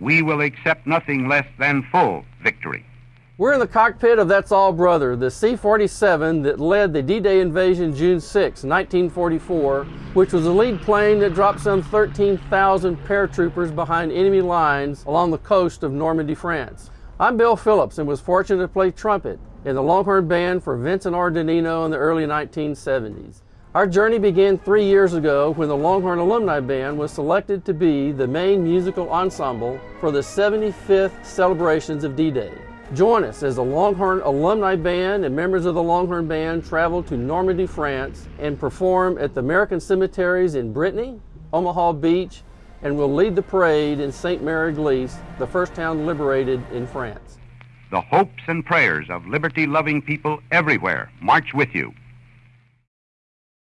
we will accept nothing less than full victory. We're in the cockpit of That's All Brother, the C-47 that led the D-Day invasion June 6, 1944, which was the lead plane that dropped some 13,000 paratroopers behind enemy lines along the coast of Normandy, France. I'm Bill Phillips and was fortunate to play trumpet in the Longhorn Band for Vincent R. DiNino in the early 1970s. Our journey began three years ago when the Longhorn Alumni Band was selected to be the main musical ensemble for the 75th celebrations of D-Day. Join us as the Longhorn Alumni Band and members of the Longhorn Band travel to Normandy, France and perform at the American cemeteries in Brittany, Omaha Beach, and will lead the parade in Sainte-Mère-Église, the first town liberated in France. The hopes and prayers of liberty loving people everywhere march with you.